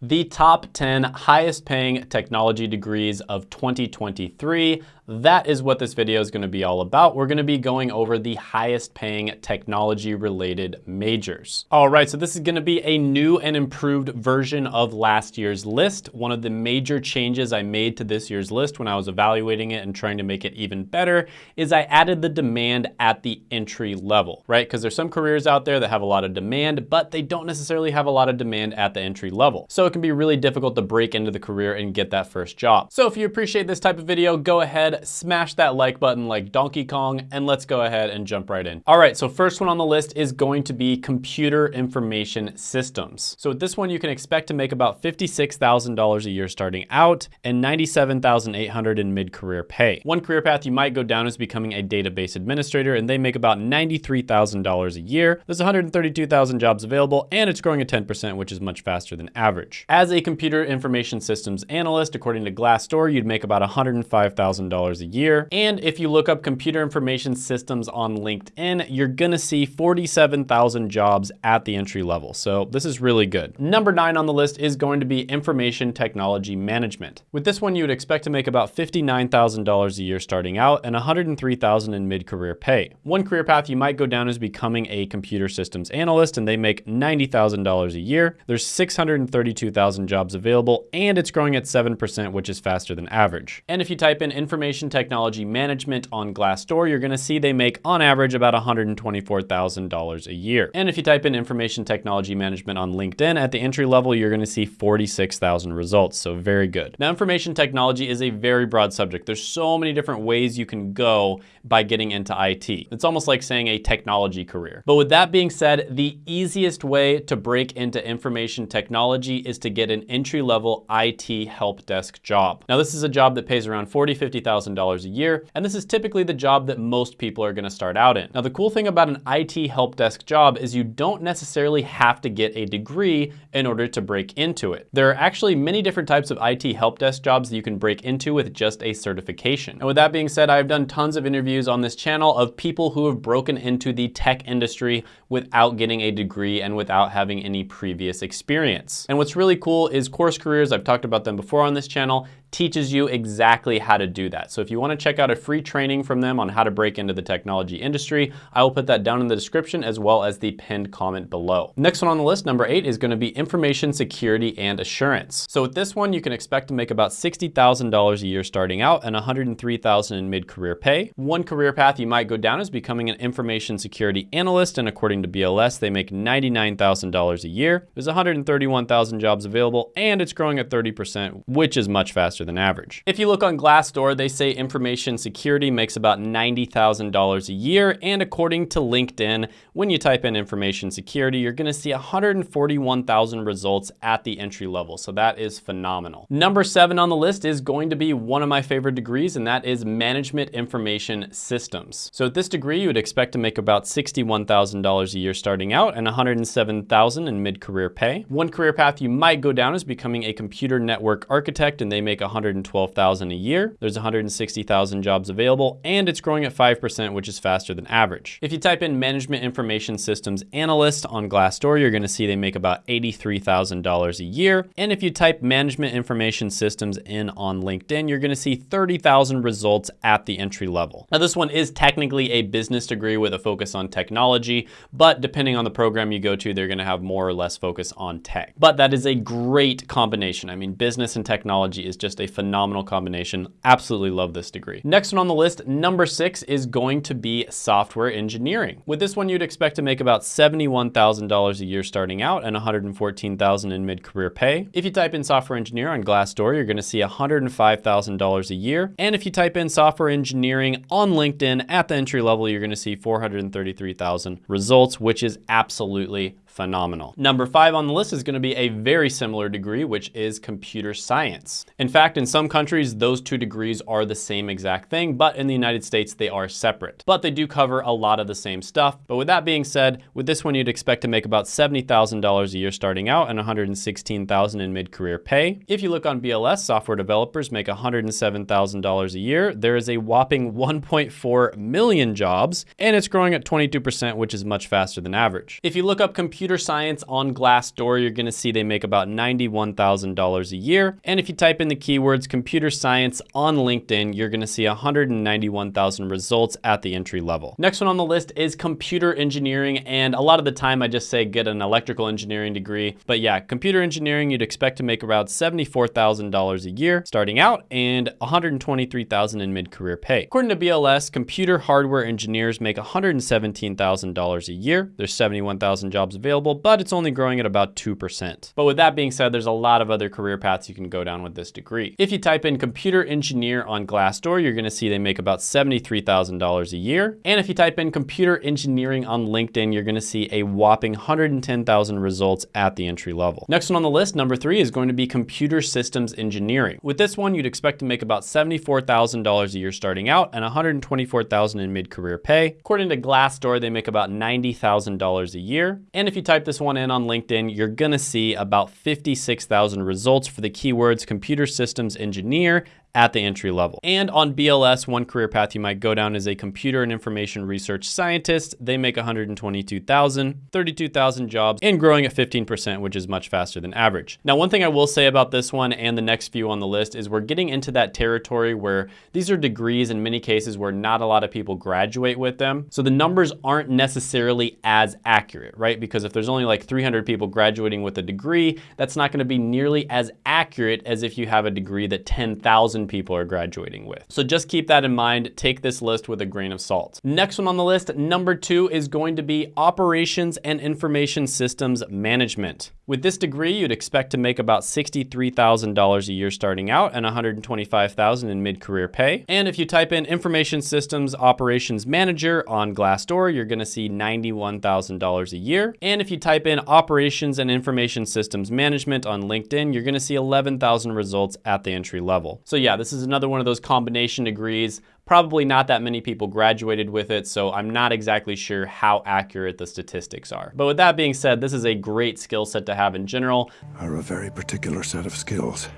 The top 10 highest paying technology degrees of 2023. That is what this video is gonna be all about. We're gonna be going over the highest paying technology related majors. All right, so this is gonna be a new and improved version of last year's list. One of the major changes I made to this year's list when I was evaluating it and trying to make it even better is I added the demand at the entry level, right? Because there's some careers out there that have a lot of demand, but they don't necessarily have a lot of demand at the entry level. So it can be really difficult to break into the career and get that first job. So if you appreciate this type of video, go ahead, smash that like button like Donkey Kong, and let's go ahead and jump right in. All right, so first one on the list is going to be computer information systems. So with this one, you can expect to make about $56,000 a year starting out and $97,800 in mid-career pay. One career path you might go down is becoming a database administrator, and they make about $93,000 a year. There's 132,000 jobs available, and it's growing at 10%, which is much faster than average. As a computer information systems analyst, according to Glassdoor, you'd make about $105,000 a year. And if you look up computer information systems on LinkedIn, you're gonna see 47,000 jobs at the entry level. So this is really good. Number nine on the list is going to be information technology management. With this one, you would expect to make about $59,000 a year starting out and $103,000 in mid-career pay. One career path you might go down is becoming a computer systems analyst and they make $90,000 a year. There's 632,000 jobs available and it's growing at 7%, which is faster than average. And if you type in information information technology management on Glassdoor, you're gonna see they make on average about $124,000 a year. And if you type in information technology management on LinkedIn at the entry level, you're gonna see 46,000 results, so very good. Now, information technology is a very broad subject. There's so many different ways you can go by getting into IT. It's almost like saying a technology career. But with that being said, the easiest way to break into information technology is to get an entry-level IT help desk job. Now, this is a job that pays around 40, 50,000 $1,000 a year, and this is typically the job that most people are gonna start out in. Now, the cool thing about an IT help desk job is you don't necessarily have to get a degree in order to break into it. There are actually many different types of IT help desk jobs that you can break into with just a certification. And with that being said, I've done tons of interviews on this channel of people who have broken into the tech industry without getting a degree and without having any previous experience. And what's really cool is Course Careers, I've talked about them before on this channel, teaches you exactly how to do that. So if you wanna check out a free training from them on how to break into the technology industry, I will put that down in the description as well as the pinned comment below. Next one on the list, number eight, is gonna be information security and assurance. So with this one, you can expect to make about $60,000 a year starting out and $103,000 in mid-career pay. One career path you might go down is becoming an information security analyst, and according to BLS, they make $99,000 a year. There's 131,000 jobs available, and it's growing at 30%, which is much faster faster than average. If you look on Glassdoor, they say information security makes about $90,000 a year. And according to LinkedIn, when you type in information security, you're gonna see 141,000 results at the entry level. So that is phenomenal. Number seven on the list is going to be one of my favorite degrees, and that is management information systems. So at this degree, you would expect to make about $61,000 a year starting out and 107,000 in mid-career pay. One career path you might go down is becoming a computer network architect, and they make 112,000 a year. There's 160,000 jobs available and it's growing at 5%, which is faster than average. If you type in management information systems analyst on Glassdoor, you're gonna see they make about $83,000 a year. And if you type management information systems in on LinkedIn, you're gonna see 30,000 results at the entry level. Now this one is technically a business degree with a focus on technology, but depending on the program you go to, they're gonna have more or less focus on tech. But that is a great combination. I mean, business and technology is just just a phenomenal combination. Absolutely love this degree. Next one on the list, number six, is going to be software engineering. With this one, you'd expect to make about $71,000 a year starting out and $114,000 in mid-career pay. If you type in software engineer on Glassdoor, you're gonna see $105,000 a year. And if you type in software engineering on LinkedIn at the entry level, you're gonna see 433,000 results, which is absolutely phenomenal. Number five on the list is gonna be a very similar degree, which is computer science. In fact, in some countries, those two degrees are the same exact thing, but in the United States, they are separate. But they do cover a lot of the same stuff. But with that being said, with this one, you'd expect to make about $70,000 a year starting out and $116,000 in mid-career pay. If you look on BLS, software developers make $107,000 a year. There is a whopping 1.4 million jobs, and it's growing at 22%, which is much faster than average. If you look up computer computer science on Glassdoor, you're gonna see they make about $91,000 a year. And if you type in the keywords computer science on LinkedIn, you're gonna see 191,000 results at the entry level. Next one on the list is computer engineering. And a lot of the time I just say get an electrical engineering degree. But yeah, computer engineering, you'd expect to make about $74,000 a year starting out and 123,000 in mid-career pay. According to BLS, computer hardware engineers make $117,000 a year. There's 71,000 jobs available, but it's only growing at about 2%. But with that being said, there's a lot of other career paths you can go down with this degree. If you type in computer engineer on Glassdoor, you're gonna see they make about $73,000 a year. And if you type in computer engineering on LinkedIn, you're gonna see a whopping 110,000 results at the entry level. Next one on the list, number three, is going to be computer systems engineering. With this one, you'd expect to make about $74,000 a year starting out and 124,000 in mid-career pay. According to Glassdoor, they make about $90,000 a year. And if you type this one in on LinkedIn, you're gonna see about 56,000 results for the keywords computer systems engineer at the entry level. And on BLS, one career path you might go down is a computer and information research scientist. They make 122,000, 32,000 jobs and growing at 15%, which is much faster than average. Now, one thing I will say about this one and the next few on the list is we're getting into that territory where these are degrees in many cases where not a lot of people graduate with them. So the numbers aren't necessarily as accurate, right? Because if there's only like 300 people graduating with a degree, that's not gonna be nearly as accurate as if you have a degree that 10,000 people are graduating with. So just keep that in mind. Take this list with a grain of salt. Next one on the list, number two is going to be operations and information systems management. With this degree, you'd expect to make about $63,000 a year starting out and $125,000 in mid-career pay. And if you type in information systems operations manager on Glassdoor, you're gonna see $91,000 a year. And if you type in operations and information systems management on LinkedIn, you're gonna see 11,000 results at the entry level. So yeah, this is another one of those combination degrees. Probably not that many people graduated with it, so I'm not exactly sure how accurate the statistics are. But with that being said, this is a great skill set to have in general. Are a very particular set of skills.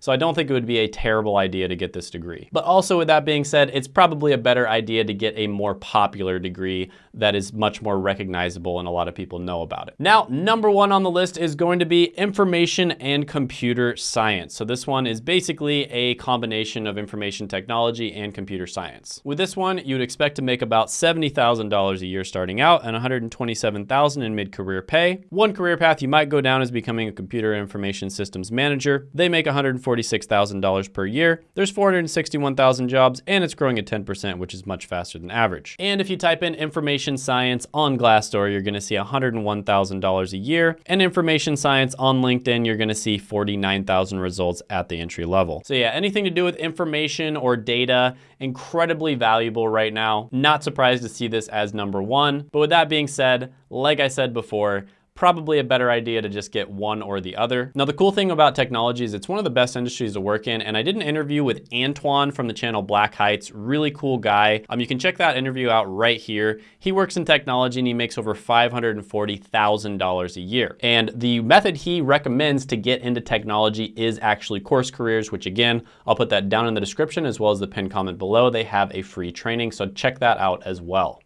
So I don't think it would be a terrible idea to get this degree. But also with that being said, it's probably a better idea to get a more popular degree that is much more recognizable and a lot of people know about it. Now, number one on the list is going to be information and computer science. So this one is basically a combination of information technology and computer science. With this one, you'd expect to make about $70,000 a year starting out and 127,000 in mid-career pay. One career path you might go down is becoming a computer information systems manager. They make 140 $46,000 per year. There's 461,000 jobs and it's growing at 10%, which is much faster than average. And if you type in information science on Glassdoor, you're gonna see $101,000 a year. And information science on LinkedIn, you're gonna see 49,000 results at the entry level. So yeah, anything to do with information or data, incredibly valuable right now. Not surprised to see this as number one. But with that being said, like I said before, probably a better idea to just get one or the other. Now, the cool thing about technology is it's one of the best industries to work in, and I did an interview with Antoine from the channel Black Heights, really cool guy. Um, you can check that interview out right here. He works in technology and he makes over $540,000 a year. And the method he recommends to get into technology is actually course careers, which again, I'll put that down in the description as well as the pinned comment below. They have a free training, so check that out as well.